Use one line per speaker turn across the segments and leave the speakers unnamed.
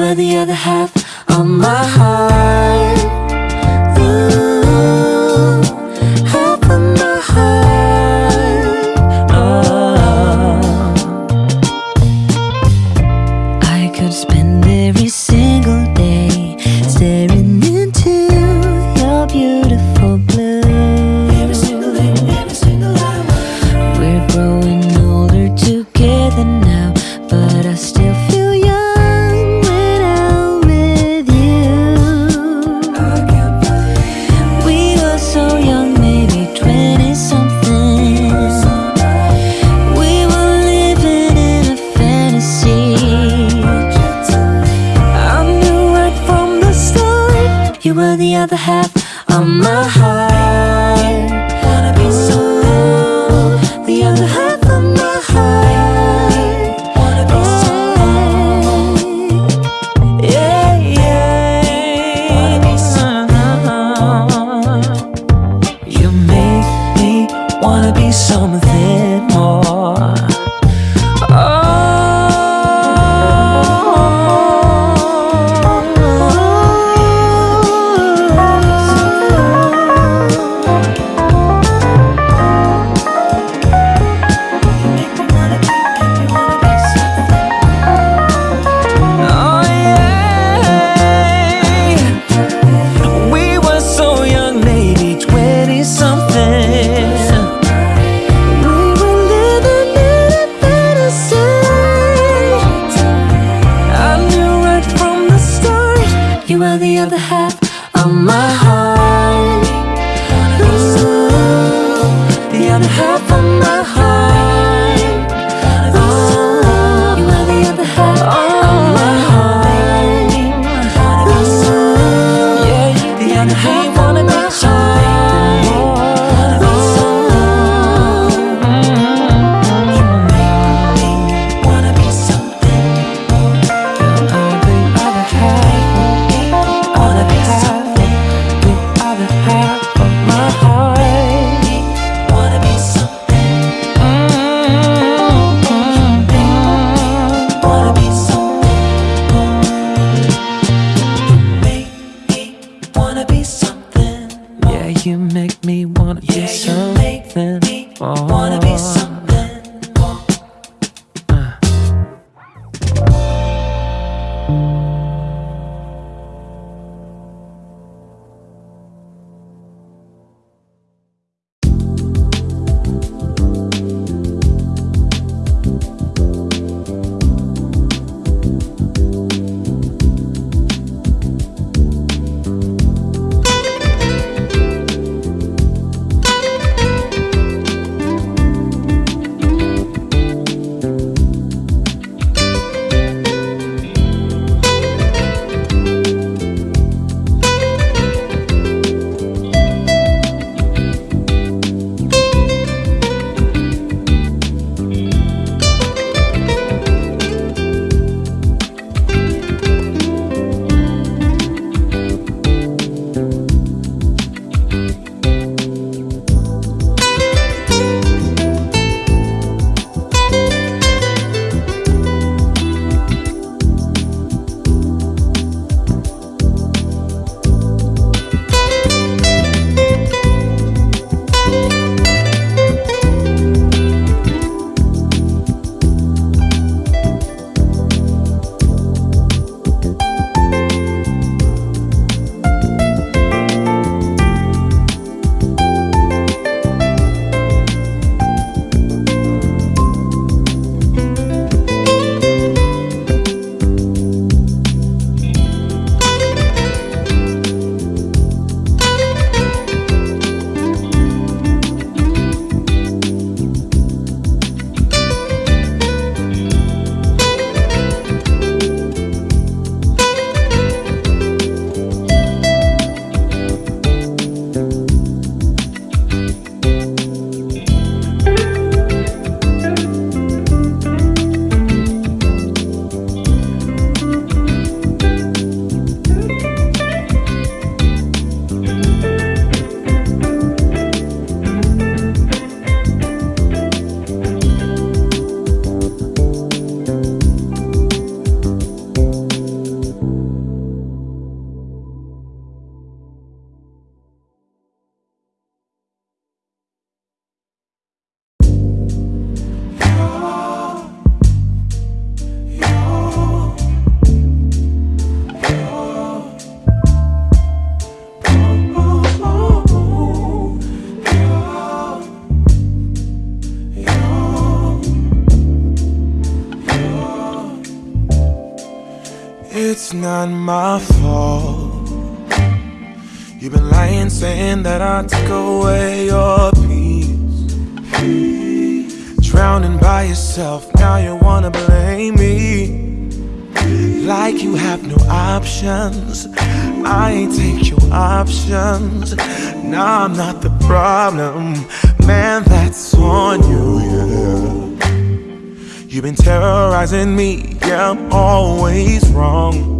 Where the other half of my heart. My
fault. You've been lying, saying that I took away your peace. Drowning by yourself, now you wanna blame me. like you have no options. I ain't take your options. Nah, I'm not the problem. Man, that's on you, yeah. You've been terrorizing me, yeah, I'm always wrong.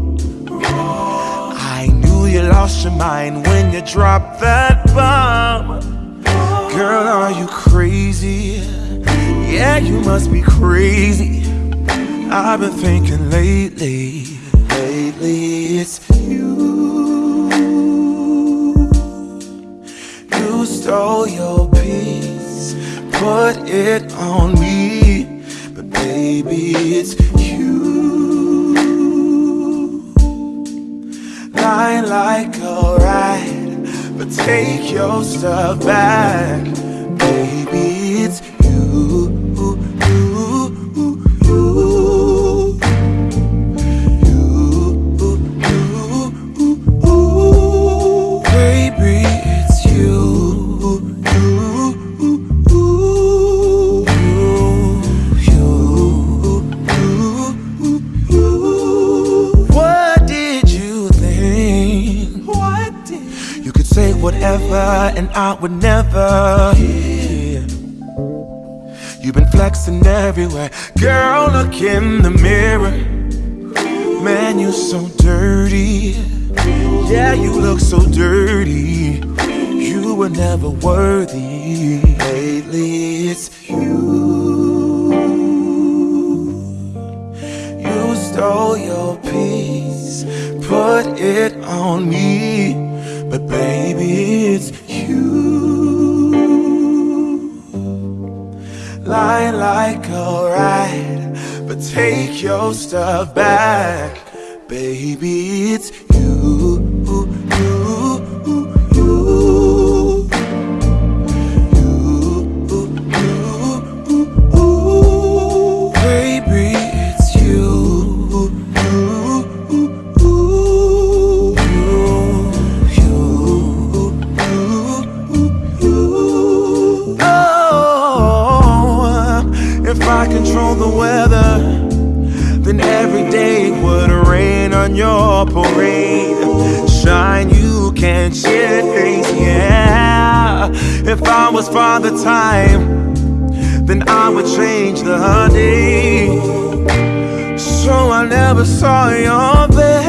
Lost your mind when you dropped that bomb. Girl, are you crazy? Yeah, you must be crazy. I've been thinking lately, lately it's you. You stole your peace, put it on me, but baby it's Like a ride, but take your stuff back, baby it's you. And I would never hear. You've been flexing everywhere, girl. Look in the mirror. Man, you so dirty. Yeah, you look so dirty. You were never worthy. Lately, it's you. You stole your peace, put it on me. But baby, it's Lying like a ride, but take your stuff back. Baby, it's on your parade. Shine, you can't change, yeah. If I was Father Time, then I would change the day. So I never saw your face.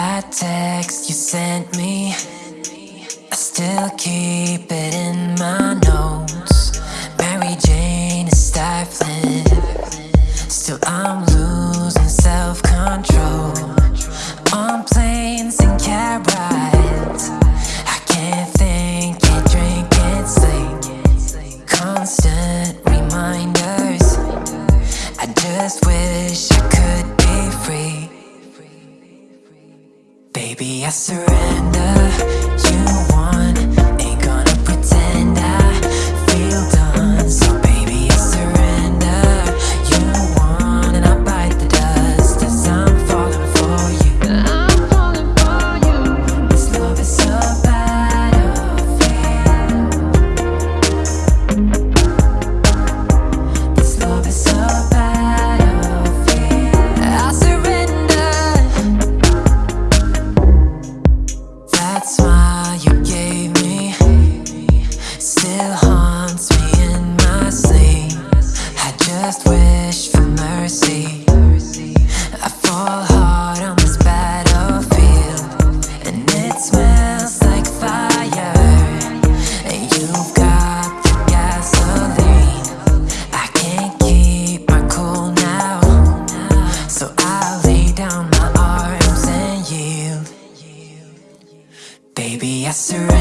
That
text you sent me. I still keep it in my notes. Mary Jane is stifling Still I'm losing self I lay down my arms and yield Baby, I surrender.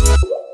you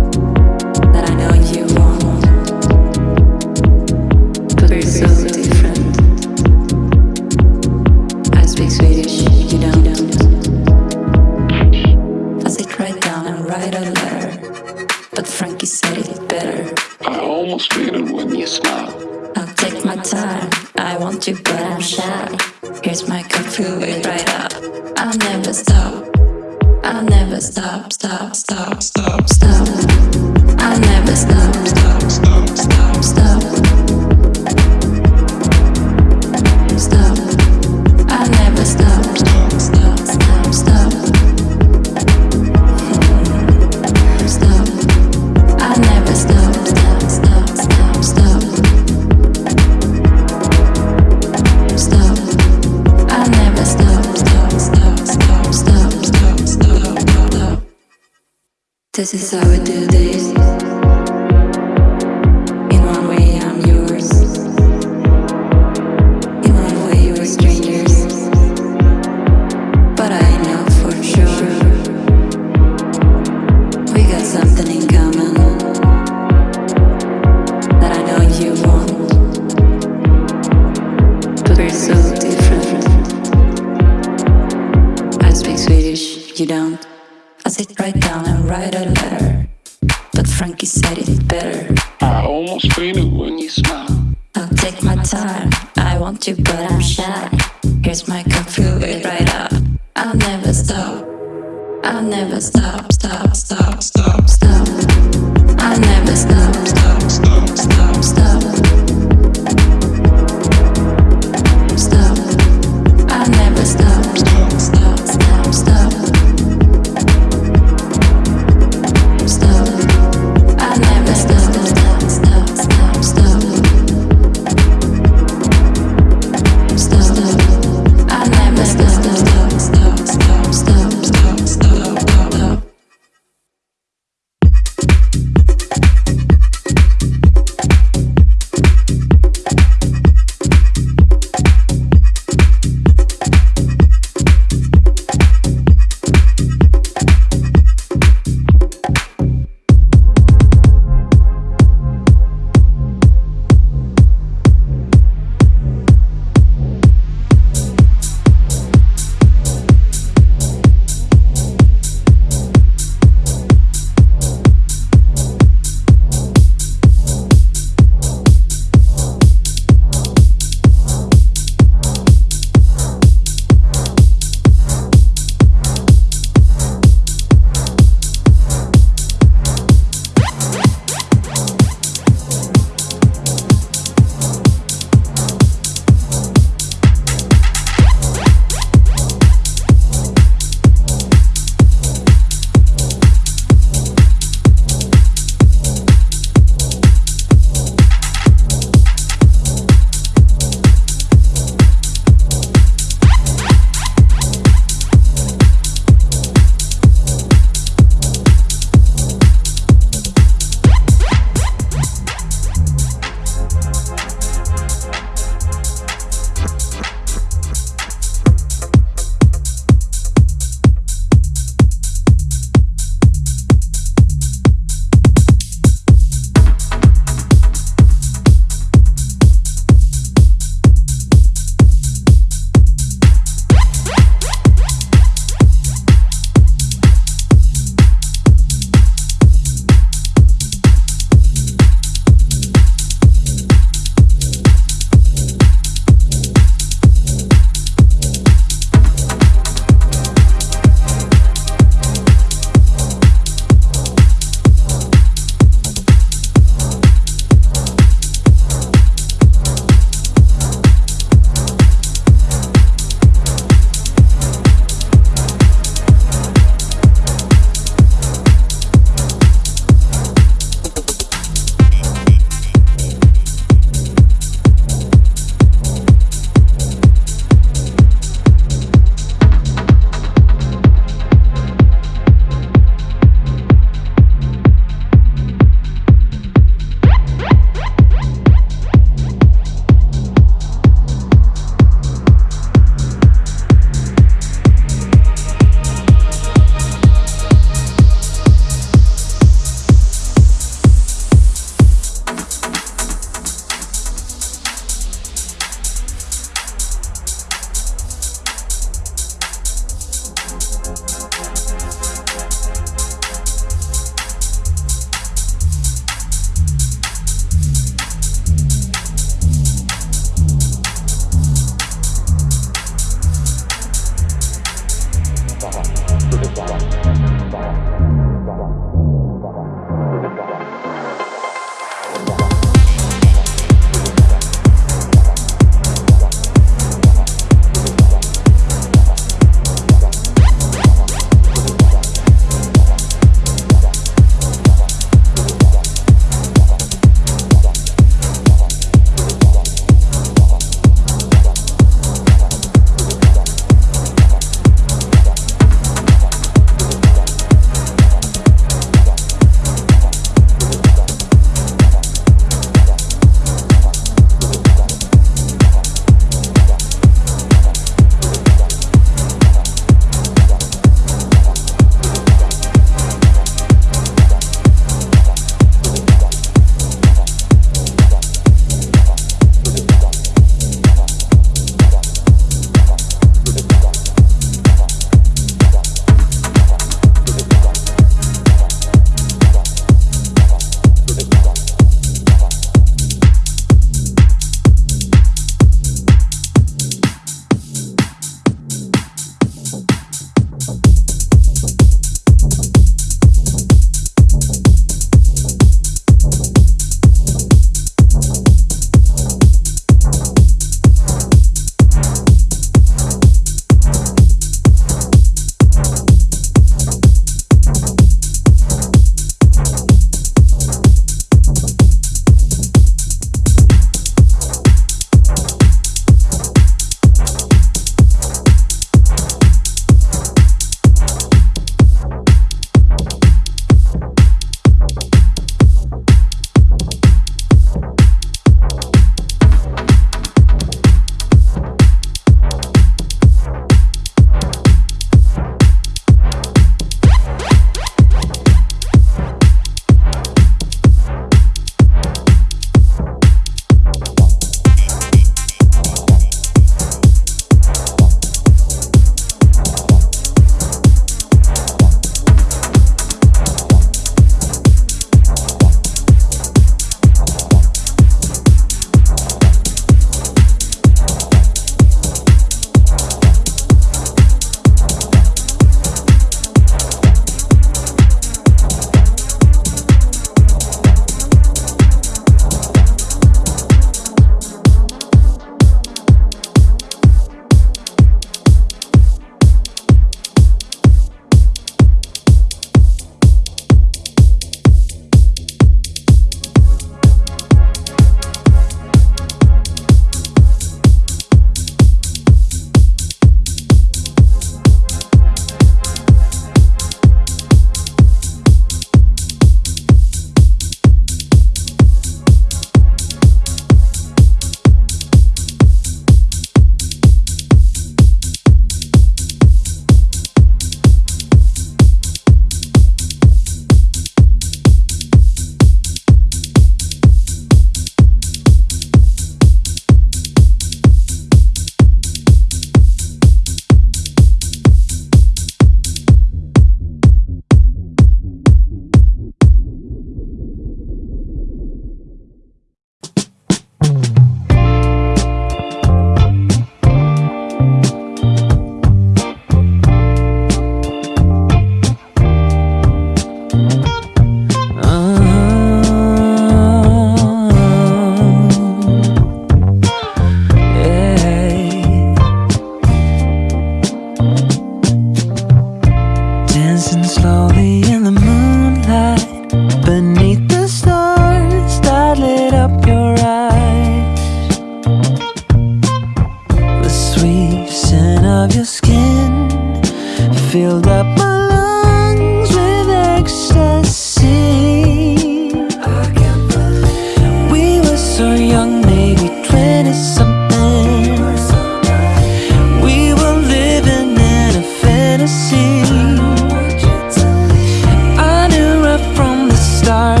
I knew right from the start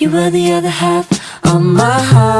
you were the other half of my heart.